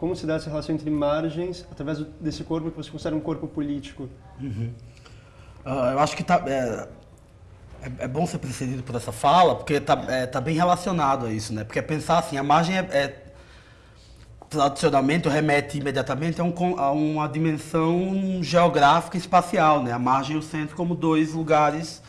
como se dá essa relação entre margens, através desse corpo que você considera um corpo político? Uhum. Uh, eu acho que tá, é, é, é, bom ser precedido por essa fala, porque está é, tá bem relacionado a isso, né? Porque pensar assim, a margem é, é tradicionalmente remete imediatamente a, um, a, uma dimensão geográfica e espacial, né? A margem e o centro como dois lugares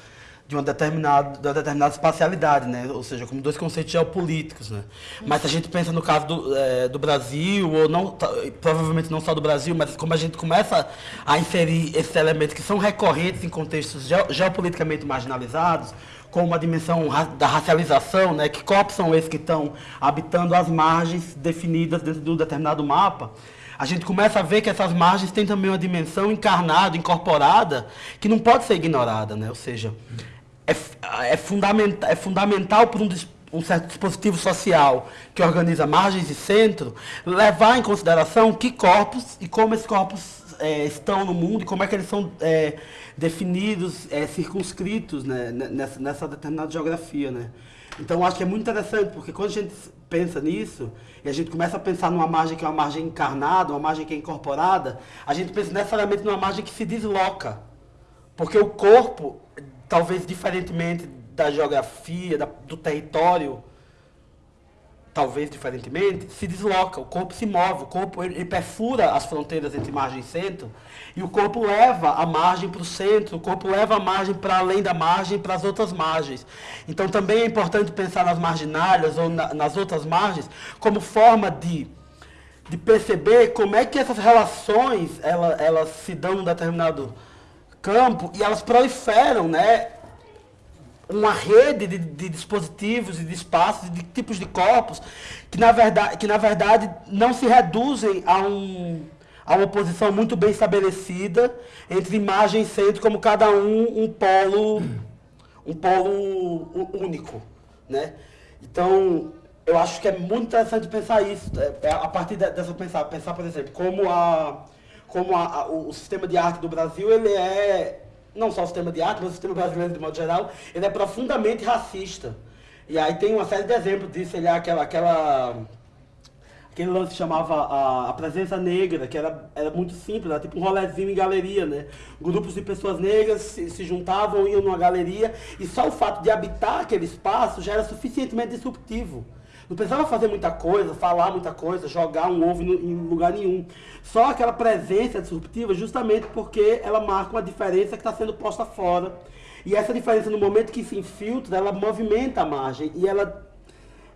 de uma determinada, de uma determinada espacialidade, né? ou seja, como dois conceitos geopolíticos. Né? Mas se a gente pensa no caso do, é, do Brasil, ou não, provavelmente não só do Brasil, mas como a gente começa a inserir esses elementos que são recorrentes em contextos geopoliticamente marginalizados, como a dimensão da racialização, né? que corpos são esses que estão habitando as margens definidas dentro de um determinado mapa, a gente começa a ver que essas margens têm também uma dimensão encarnada, incorporada, que não pode ser ignorada, né? Ou seja, é, é, fundamental, é fundamental para um, um certo dispositivo social que organiza margens e centro, levar em consideração que corpos e como esses corpos é, estão no mundo e como é que eles são é, definidos, é, circunscritos né, nessa, nessa, determinada geografia. Né? Então, acho que é muito interessante, porque quando a gente pensa nisso, e a gente começa a pensar numa margem que é uma margem encarnada, uma margem que é incorporada, a gente pensa necessariamente numa margem que se desloca. Porque o corpo talvez diferentemente da geografia, da, do território, talvez diferentemente, se desloca, o corpo se move, o corpo ele, ele perfura as fronteiras entre margem e centro, e o corpo leva a margem para o centro, o corpo leva a margem para além da margem para as outras margens. Então também é importante pensar nas marginárias ou na, nas outras margens como forma de, de perceber como é que essas relações elas, elas se dão num determinado campo e elas proliferam, né? Uma rede de, de dispositivos e de espaços, de tipos de corpos, que na, verdade, que na verdade não se reduzem a, um, a uma posição muito bem estabelecida entre imagem e centro, como cada um um polo, um polo único. Né? Então, eu acho que é muito interessante pensar isso, é, é a partir dessa pensar, pensar, por exemplo, como a como a, a, o, sistema de arte do Brasil, ele é, não só o sistema de arte, mas o sistema brasileiro de modo geral, ele é profundamente racista. E aí tem uma série de exemplos disso, ele é aquela, aquela aquele lance chamava a, a, presença negra, que era, era muito simples, era tipo um rolezinho em galeria, né? Grupos de pessoas negras se, se juntavam, iam numa galeria, e só o fato de habitar aquele espaço já era suficientemente disruptivo. Não precisava fazer muita coisa, falar muita coisa, jogar um ovo em lugar nenhum. Só aquela presença disruptiva, justamente porque ela marca uma diferença que está sendo posta fora. E essa diferença, no momento que se infiltra, ela movimenta a margem e ela,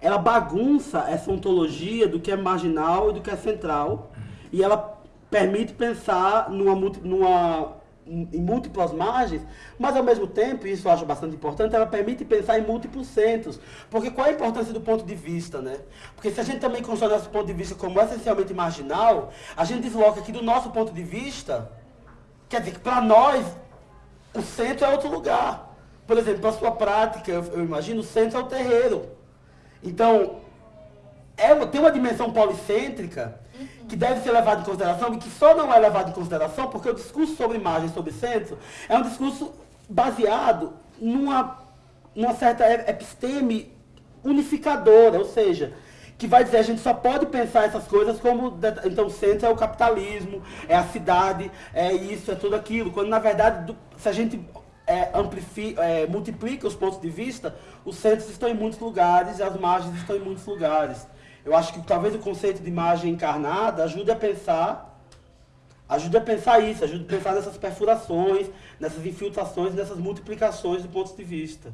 ela bagunça essa ontologia do que é marginal e do que é central. E ela permite pensar numa, numa em múltiplas margens, mas ao mesmo tempo, e isso eu acho bastante importante, ela permite pensar em múltiplos centros. Porque qual é a importância do ponto de vista, né? Porque se a gente também constrói nosso ponto de vista como essencialmente marginal, a gente desloca aqui do nosso ponto de vista, quer dizer que para nós, o centro é outro lugar. Por exemplo, para a sua prática, eu, eu, imagino, o centro é o terreiro. Então, é, tem uma dimensão policêntrica que deve ser levado em consideração e que só não é levado em consideração porque o discurso sobre imagem, sobre centro, é um discurso baseado numa, numa certa episteme unificadora, ou seja, que vai dizer a gente só pode pensar essas coisas como então o centro é o capitalismo, é a cidade, é isso, é tudo aquilo, quando na verdade se a gente é, amplifica, é, multiplica os pontos de vista, os centros estão em muitos lugares e as margens estão em muitos lugares. Eu acho que talvez o conceito de imagem encarnada ajude a pensar, ajude a pensar isso, ajude a pensar nessas perfurações, nessas infiltrações, nessas multiplicações de pontos de vista.